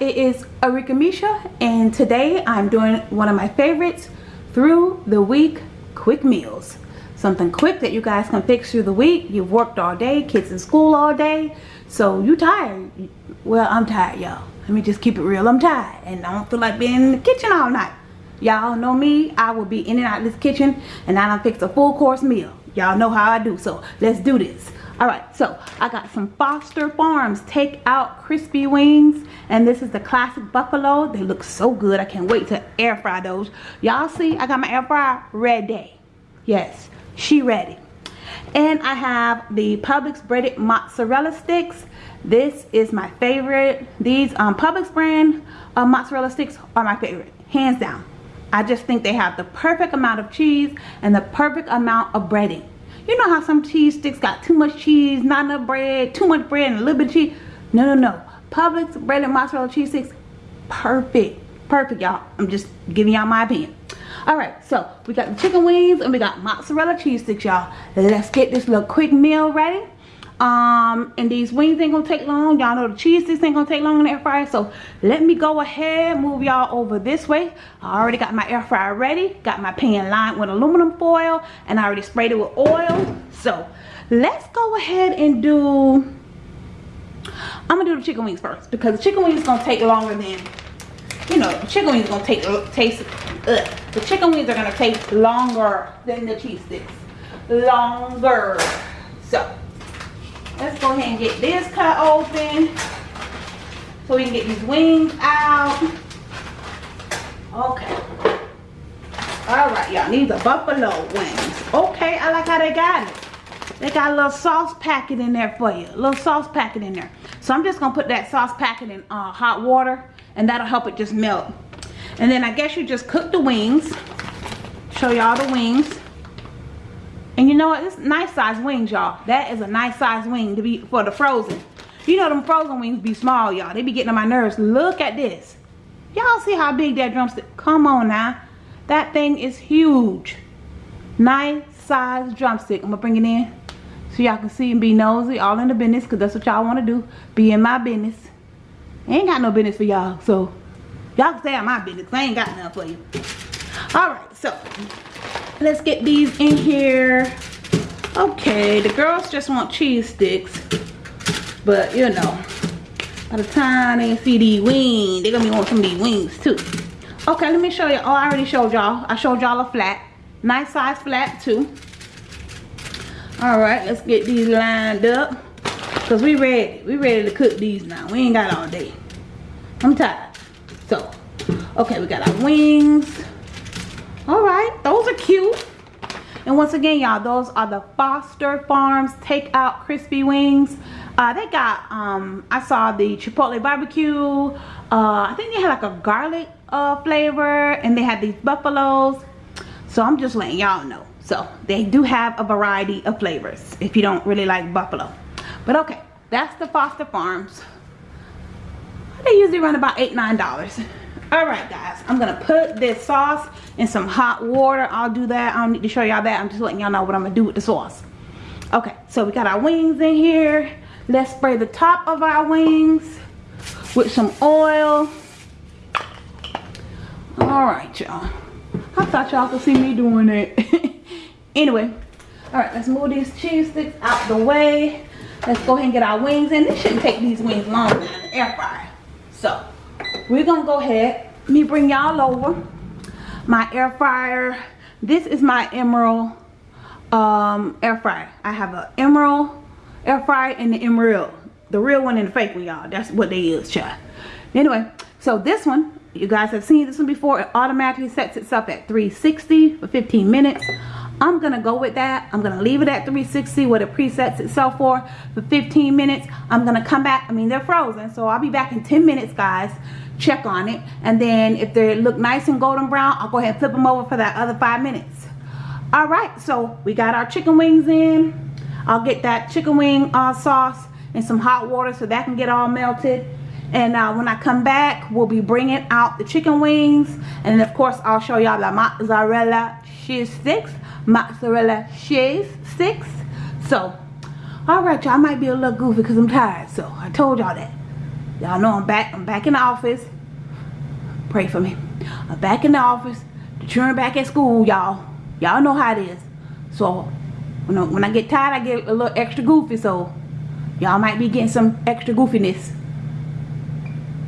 it is Arika Misha and today I'm doing one of my favorites through the week quick meals. Something quick that you guys can fix through the week. You've worked all day, kids in school all day, so you tired. Well, I'm tired y'all. Let me just keep it real, I'm tired and I don't feel like being in the kitchen all night. Y'all know me, I will be in and out of this kitchen and I don't fix a full course meal. Y'all know how I do, so let's do this all right so i got some foster farms take out crispy wings and this is the classic buffalo. They look so good. I can't wait to air fry those. Y'all see i got my air fryer ready. Yes she ready. And i have the publix breaded mozzarella sticks. This is my favorite. These um publix brand uh, mozzarella sticks are my favorite hands down. I just think they have the perfect amount of cheese and the perfect amount of breading you know how some cheese sticks got too much cheese, not enough bread, too much bread and a little bit of cheese? No, no, no. Publix bread and mozzarella cheese sticks, perfect. Perfect, y'all. I'm just giving y'all my opinion. Alright, so we got the chicken wings and we got mozzarella cheese sticks, y'all. Let's get this little quick meal ready um and these wings ain't gonna take long. Y'all know the cheese sticks ain't gonna take long in the air fryer. So let me go ahead move y'all over this way. I already got my air fryer ready got my pan lined with aluminum foil and i already sprayed it with oil. So let's go ahead and do i'm gonna do the chicken wings first because the chicken wings gonna take longer than you know the chicken wings gonna take uh, taste uh, the chicken wings are gonna take longer than the cheese sticks. Longer. So let's go ahead and get this cut open so we can get these wings out. Okay. All right y'all these are buffalo wings. Okay i like how they got it. They got a little sauce packet in there for you a little sauce packet in there. So i'm just gonna put that sauce packet in uh, hot water and that'll help it just melt. And then i guess you just cook the wings show y'all the wings and you know what? This nice size wings, y'all. That is a nice size wing to be for the frozen. You know them frozen wings be small, y'all. They be getting on my nerves. Look at this. Y'all see how big that drumstick? Come on now. That thing is huge. Nice size drumstick. I'm going to bring it in so y'all can see and be nosy. All in the business because that's what y'all want to do. Be in my business. Ain't got no business for y'all. So y'all can stay in my business. I ain't got nothing for you. Alright, so let's get these in here. Okay the girls just want cheese sticks but you know by the time they see these wings they're gonna be wanting some of these wings too. Okay let me show you. Oh i already showed y'all. I showed y'all a flat. Nice size flat too. All right let's get these lined up because we ready. We ready to cook these now. We ain't got all day. I'm tired. So okay we got our wings all right those are cute. And once again y'all those are the foster farms takeout crispy wings. Uh, they got um i saw the chipotle barbecue. Uh, i think they had like a garlic uh, flavor and they had these buffaloes. So i'm just letting y'all know. So they do have a variety of flavors if you don't really like buffalo. But okay that's the foster farms. They usually run about eight nine dollars all right guys i'm gonna put this sauce in some hot water. I'll do that. I don't need to show y'all that. I'm just letting y'all know what i'm gonna do with the sauce. Okay so we got our wings in here. Let's spray the top of our wings with some oil. All right y'all. I thought y'all could see me doing it. Anyway all right let's move these cheese sticks out the way. Let's go ahead and get our wings in. This shouldn't take these wings long in the air fryer. So we're gonna go ahead. Let me bring y'all over. My air fryer. This is my Emeril um, air fryer. I have an Emeril air fryer and the Emeril the real one and the fake one y'all. That's what they use child. Anyway so this one you guys have seen this one before. It automatically sets itself at 360 for 15 minutes I'm gonna go with that. I'm gonna leave it at 360 what it presets itself for for 15 minutes. I'm gonna come back. I mean, they're frozen, so I'll be back in 10 minutes, guys. Check on it. And then if they look nice and golden brown, I'll go ahead and flip them over for that other five minutes. All right, so we got our chicken wings in. I'll get that chicken wing uh, sauce and some hot water so that can get all melted and uh, when I come back we'll be bringing out the chicken wings and of course I'll show y'all the mozzarella cheese sticks mozzarella cheese sticks so all right y'all might be a little goofy because I'm tired so I told y'all that Y'all know I'm back. I'm back in the office. Pray for me. I'm back in the office. The children back at school, y'all. Y'all know how it is. So when I, when I get tired, I get a little extra goofy. So y'all might be getting some extra goofiness.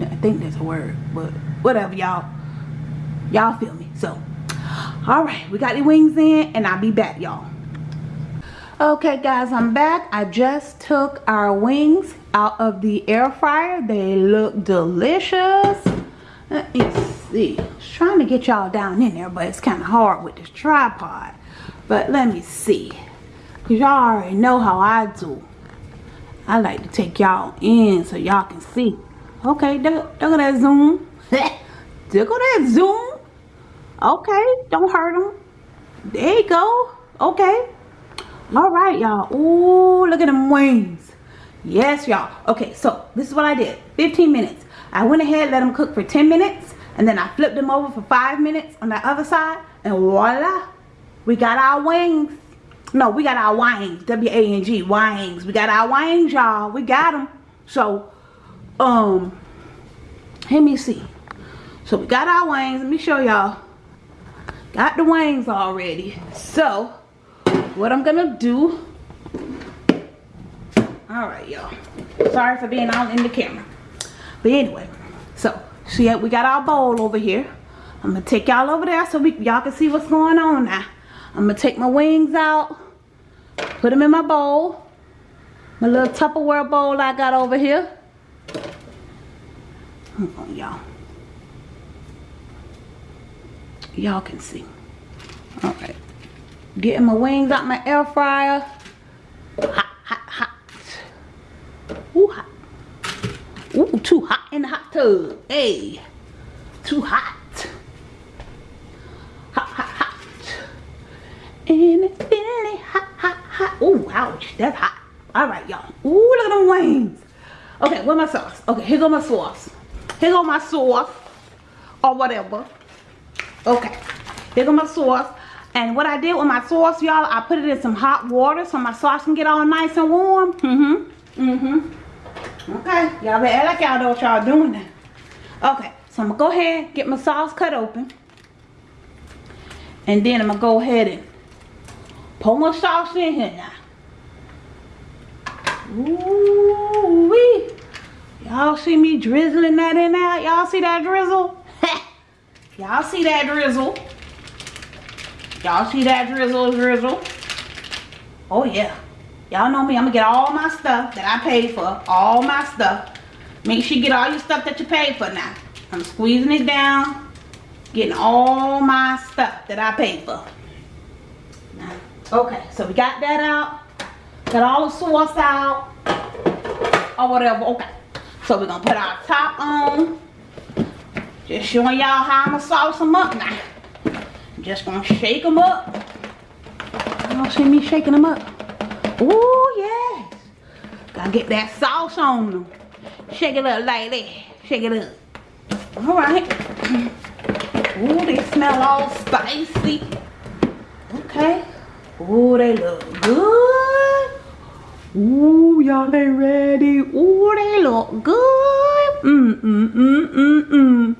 I think that's a word, but whatever, y'all. Y'all feel me. So, all right, we got the wings in, and I'll be back, y'all. Okay, guys, I'm back. I just took our wings out of the air fryer. They look delicious. Let me see. I was trying to get y'all down in there, but it's kind of hard with this tripod. But let me see. Because y'all already know how I do. I like to take y'all in so y'all can see. Okay, look, at that zoom. look at that zoom. Okay, don't hurt them. There you go. Okay. All right, y'all. Ooh, look at them wings. Yes, y'all. Okay, so this is what I did. 15 minutes. I went ahead, let them cook for 10 minutes, and then I flipped them over for 5 minutes on the other side, and voila, we got our wings. No, we got our wings. W-A-N-G, wings. We got our wings, y'all. We got them. So, um, let me see. So, we got our wings. Let me show y'all. Got the wings already. So, what I'm gonna do all right y'all. Sorry for being all in the camera. But anyway so see we got our bowl over here. I'm gonna take y'all over there so y'all can see what's going on now. I'm gonna take my wings out put them in my bowl my little tupperware bowl i got over here. Y'all y'all can see all right Getting my wings out my air fryer. Hot, hot, hot. Ooh, hot. Ooh, too hot in the hot tub. Hey, too hot. Hot, hot, hot. And it's really hot, hot, hot. Ooh, ouch, that's hot. All right, y'all. Ooh, look at them wings. Okay, where my sauce? Okay, here go my sauce. Here go my sauce. Or whatever. Okay, here go my sauce. And what I did with my sauce, y'all, I put it in some hot water so my sauce can get all nice and warm. Mm-hmm. Mm-hmm. Okay. Y'all better like y'all know what y'all doing now. Okay. So I'm to go ahead get my sauce cut open. And then I'm to go ahead and pour my sauce in here now. Ooh wee. Y'all see me drizzling that in there? Y'all see that drizzle? Y'all see that drizzle? Y'all see that drizzle drizzle? Oh yeah. Y'all know me. I'm going to get all my stuff that I paid for. All my stuff. Make sure you get all your stuff that you paid for now. I'm squeezing it down. Getting all my stuff that I paid for. Okay. So we got that out. Got all the sauce out. Or whatever. Okay. So we're going to put our top on. Just showing y'all how I'm going to sauce them up now just gonna shake them up. Y'all see me shaking them up? Oh yes. Gotta get that sauce on them. Shake it up like that. Shake it up. Alright. Ooh, they smell all spicy. Okay. Ooh, they look good. Ooh, y'all they ready. Ooh, they look good. Mm, mm, mm, mm, mm.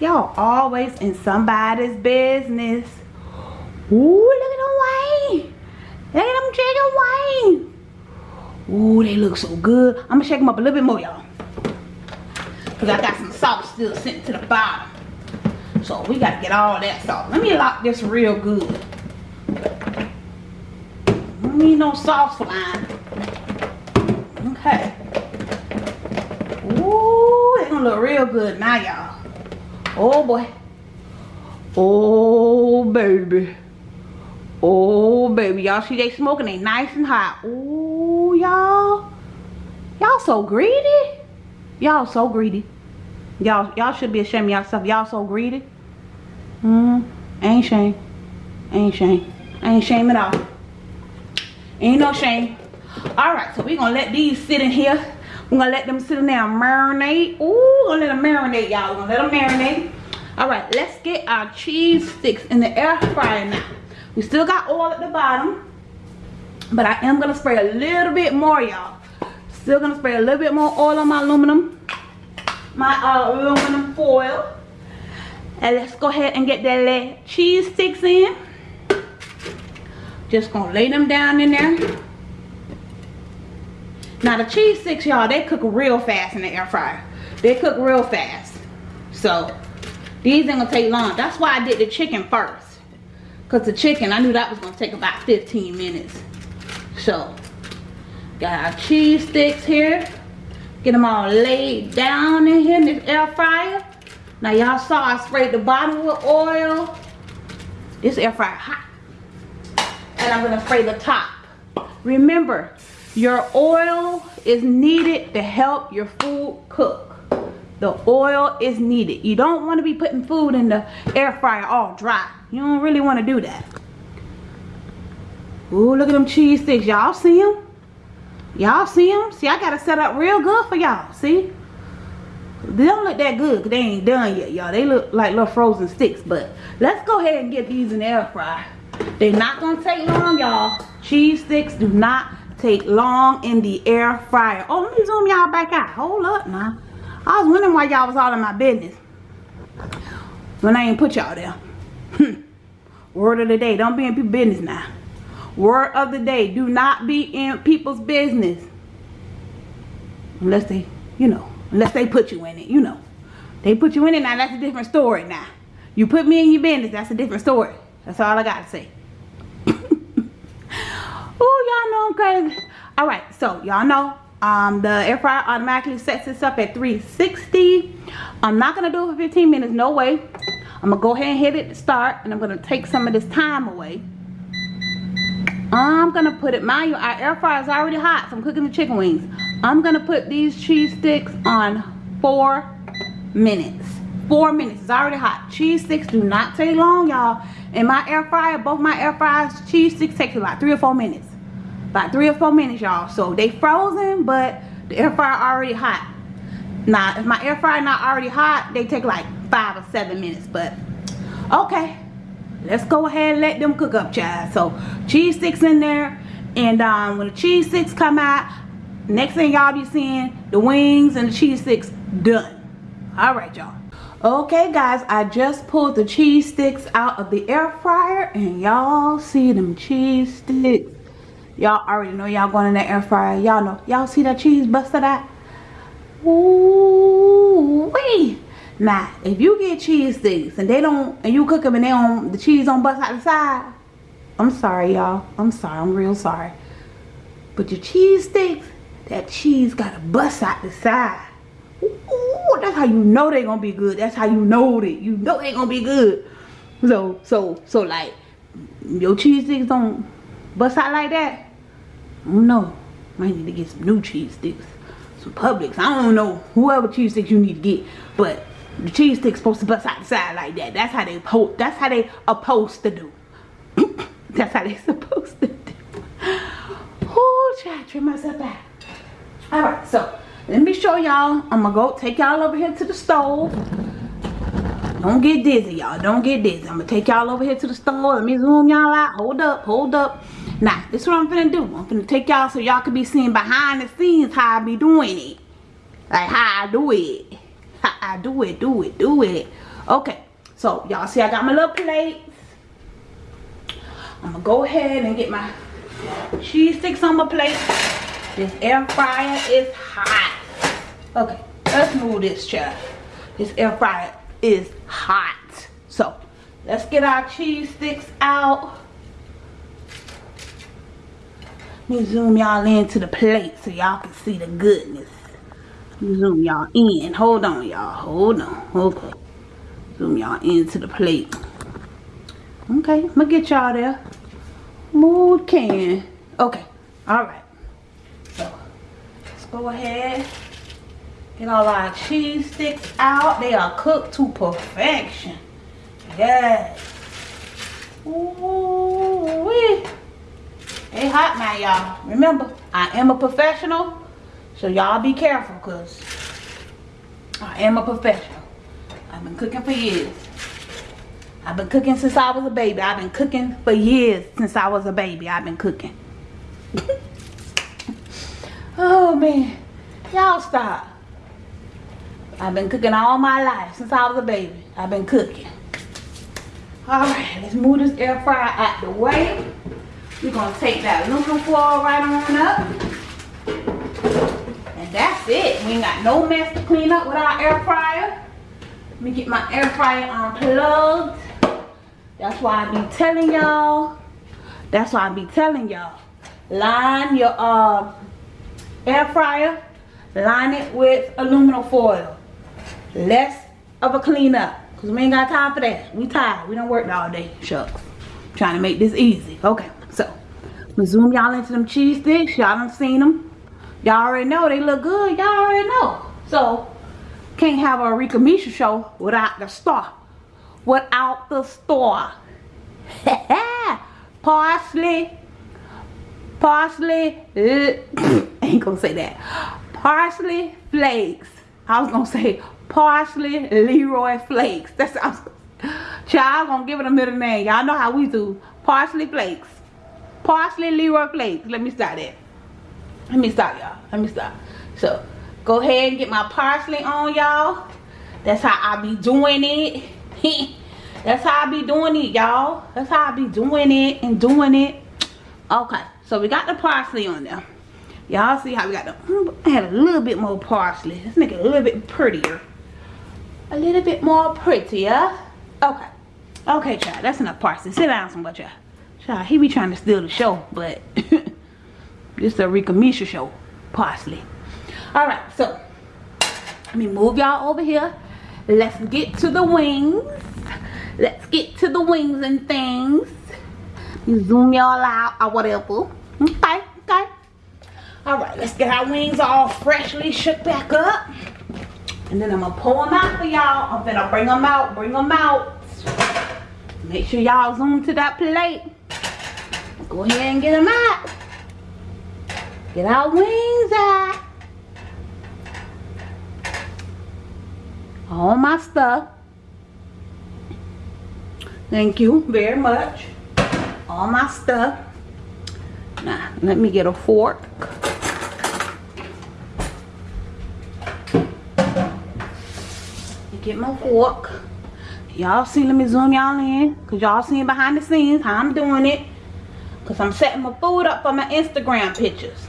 Y'all always in somebody's business. Ooh, look at them wings. Look at them chicken wings. Ooh, they look so good. I'm gonna shake them up a little bit more, y'all. Cause I got some salt still sitting to the bottom. So we gotta get all that salt. Let me lock this real good. Don't need no sauce flying. Okay. Ooh, they gonna look real good now, y'all. Oh boy. Oh baby. Oh baby. Y'all see they smoking? They nice and hot. Oh y'all. Y'all so greedy. Y'all so greedy. Y'all y'all should be ashamed of yourself. Y'all so greedy. Hmm. Ain't shame. Ain't shame. Ain't shame at all. Ain't no shame. Alright, so we gonna let these sit in here we're gonna let them sit in there and marinate. Ooh, gonna let them marinate, y'all. Gonna let them marinate. All right, let's get our cheese sticks in the air fryer now. We still got oil at the bottom, but I am gonna spray a little bit more, y'all. Still gonna spray a little bit more oil on my aluminum. my uh, aluminum foil. And let's go ahead and get that cheese sticks in. Just gonna lay them down in there. Now the cheese sticks, y'all, they cook real fast in the air fryer. They cook real fast. So these ain't gonna take long. That's why I did the chicken first. Cause the chicken, I knew that was gonna take about 15 minutes. So, got our cheese sticks here. Get them all laid down in here in this air fryer. Now y'all saw I sprayed the bottom with oil. This air fryer hot. And I'm gonna spray the top. Remember, your oil is needed to help your food cook. The oil is needed. You don't want to be putting food in the air fryer all dry. You don't really want to do that. Ooh, look at them cheese sticks. Y'all see them? Y'all see them? See, I got to set up real good for y'all. See? They don't look that good because they ain't done yet, y'all. They look like little frozen sticks. But let's go ahead and get these in the air fryer. They're not going to take long, y'all. Cheese sticks do not take long in the air fryer. Oh, let me zoom y'all back out. Hold up now. I was wondering why y'all was all in my business. When I ain't put y'all there. Hmm. Word of the day. Don't be in people's business now. Word of the day. Do not be in people's business. Unless they, you know, unless they put you in it, you know. They put you in it now, that's a different story now. You put me in your business, that's a different story. That's all I got to say. Oh, y'all know I'm crazy. All right, so y'all know um, the air fryer automatically sets this up at 360. I'm not going to do it for 15 minutes, no way. I'm going to go ahead and hit it start and I'm going to take some of this time away. I'm going to put it, mind you, our air fryer is already hot, so I'm cooking the chicken wings. I'm going to put these cheese sticks on four minutes. Four minutes, it's already hot. Cheese sticks do not take long, y'all. In my air fryer, both my air fryers, cheese sticks take about three or four minutes. About three or four minutes, y'all. So they frozen, but the air fryer already hot. Now, if my air fryer not already hot, they take like five or seven minutes. But, okay. Let's go ahead and let them cook up, child. So, cheese sticks in there. And um, when the cheese sticks come out, next thing y'all be seeing, the wings and the cheese sticks done. Alright, y'all. Okay, guys, I just pulled the cheese sticks out of the air fryer. And y'all see them cheese sticks Y'all already know y'all going in the air fryer. Y'all know. Y'all see that cheese bust busted out? Ooh wee. Now, if you get cheese sticks and they don't, and you cook them and they don't, the cheese don't bust out the side. I'm sorry, y'all. I'm sorry. I'm real sorry. But your cheese sticks, that cheese gotta bust out the side. Ooh, that's how you know they gonna be good. That's how you know that. You know they gonna be good. So, so, so like, your cheese sticks don't bust out like that. No, might need to get some new cheese sticks. Some Publix. I don't know whoever cheese sticks you need to get. But the cheese sticks supposed to bust out like that. That's how they po that's how they supposed to do. that's how they supposed to do. Oh, try to trim myself back. Alright, so let me show y'all. I'm gonna go take y'all over here to the stove. Don't get dizzy, y'all. Don't get dizzy. I'm gonna take y'all over here to the stove. Let me zoom y'all out. Hold up, hold up. Now, this is what I'm gonna do. I'm gonna take y'all so y'all can be seeing behind the scenes how I be doing it. Like how I do it. How I do it, do it, do it. Okay, so y'all see I got my little plates. I'm gonna go ahead and get my cheese sticks on my plate. This air fryer is hot. Okay, let's move this chair. This air fryer is hot. So, let's get our cheese sticks out. Let me zoom y'all into the plate so y'all can see the goodness. Zoom y'all in. Hold on, y'all. Hold on. Okay. Zoom y'all into the plate. Okay, I'm gonna get y'all there. Mood can. Okay. Alright. So, let's go ahead. Get all our cheese sticks out. They are cooked to perfection. Yes. Ooh wee. They hot now, y'all. Remember, I am a professional. So y'all be careful because I am a professional. I've been cooking for years. I've been cooking since I was a baby. I've been cooking for years since I was a baby. I've been cooking. oh man. Y'all stop. I've been cooking all my life since I was a baby. I've been cooking. Alright, let's move this air fryer out the way. We're going to take that aluminum foil right on up. And that's it. We ain't got no mess to clean up with our air fryer. Let me get my air fryer unplugged. That's why I be telling y'all. That's why I be telling y'all. Line your uh, air fryer. Line it with aluminum foil. Less of a cleanup. Because we ain't got time for that. We tired. We don't work all day. Shucks. Trying to make this easy. Okay. So, I'm going to zoom y'all into them cheese sticks. Y'all done seen them. Y'all already know they look good. Y'all already know. So, can't have a Rika Misha show without the star. Without the star. parsley. Parsley. ain't gonna say that. Parsley flakes. I was gonna say parsley Leroy flakes. That's I was, child gonna give it a middle name. Y'all know how we do. Parsley flakes. Parsley Leroy flakes. Let me start it. Let me stop y'all. Let me stop. So go ahead and get my parsley on y'all. That's how I be doing it. That's how I be doing it, y'all. That's how I be doing it and doing it. Okay, so we got the parsley on there. Y'all see how we got the, I had a little bit more parsley. Let's make it a little bit prettier. A little bit more prettier. Okay. Okay, child, that's enough parsley. Sit down somewhere, child. Child, he be trying to steal the show, but this is a Rika Misha show. possibly. Alright, so let me move y'all over here. Let's get to the wings. Let's get to the wings and things. Zoom y'all out or whatever. Okay, okay. Alright, let's get our wings all freshly shook back up. And then I'm gonna pull them out for y'all. I'm gonna bring them out, bring them out. Make sure y'all zoom to that plate. Go ahead and get them out. Get our wings out. All my stuff. Thank you very much. All my stuff. Now, let me get a fork. Get my fork. Y'all see, let me zoom y'all in. Because y'all seeing behind the scenes how I'm doing it. Because I'm setting my food up for my Instagram pictures.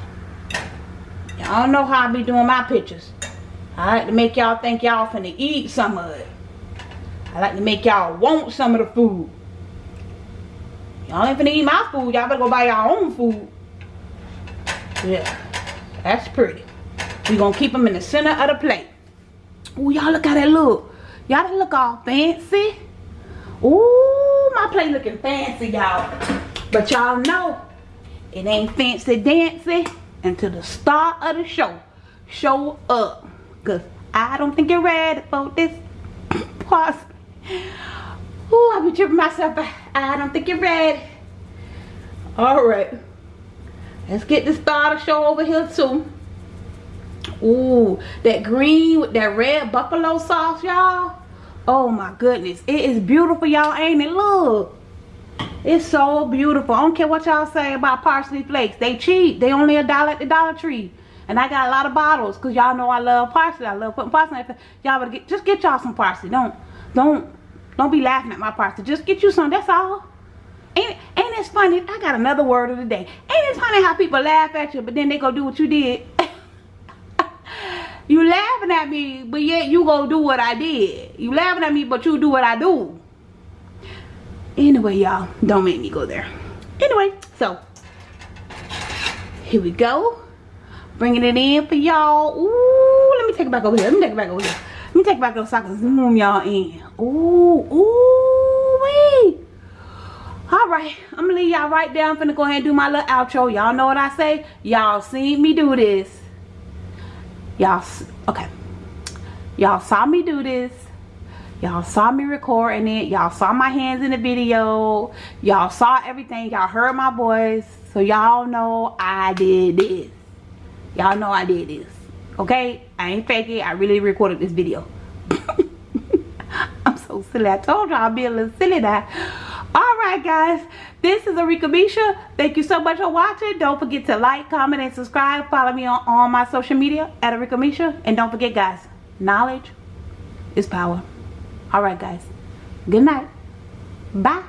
Y'all know how I be doing my pictures. I like to make y'all think y'all finna eat some of it. I like to make y'all want some of the food. Y'all ain't finna eat my food. Y'all better go buy y'all own food. Yeah. That's pretty. We gonna keep them in the center of the plate. Ooh, y'all look how that look. Y'all look all fancy. Ooh, my plate looking fancy, y'all. But y'all know, it ain't fancy dancy until the start of the show show up. Because I don't think you're ready for this pause. Ooh, I be tripping myself. I don't think you're ready. Alright. Let's get the starter show over here too. Ooh, that green with that red buffalo sauce, y'all. Oh my goodness. It is beautiful, y'all, ain't it? Look. It's so beautiful. I don't care what y'all say about parsley flakes. They cheap. They only a dollar at the Dollar Tree. And I got a lot of bottles because y'all know I love parsley. I love putting parsley. Y'all better get just get y'all some parsley. Don't don't don't be laughing at my parsley. Just get you some. That's all. Ain't ain't it funny? I got another word of the day. Ain't it funny how people laugh at you, but then they go do what you did? you laughing at me, but yet you go do what I did. You laughing at me, but you do what I do. Anyway, y'all, don't make me go there. Anyway, so here we go. Bringing it in for y'all. Ooh, let me take it back over here. Let me take it back over here. Let me take it back I can zoom y'all in. Ooh, ooh, wee. Alright, I'm gonna leave y'all right there. I'm finna go ahead and do my little outro. Y'all know what I say? Y'all seen me do this. Y'all, okay. Y'all saw me do this. Y'all saw me recording it. Y'all saw my hands in the video. Y'all saw everything. Y'all heard my voice. So y'all know I did this. Y'all know I did this. Okay? I ain't faking. I really recorded this video. I'm so silly. I told y'all I'd be a little silly now. Alright guys. This is Arika Misha. Thank you so much for watching. Don't forget to like, comment, and subscribe. Follow me on all my social media at Arika Misha. And don't forget guys, knowledge is power. All right, guys. Good night. Bye.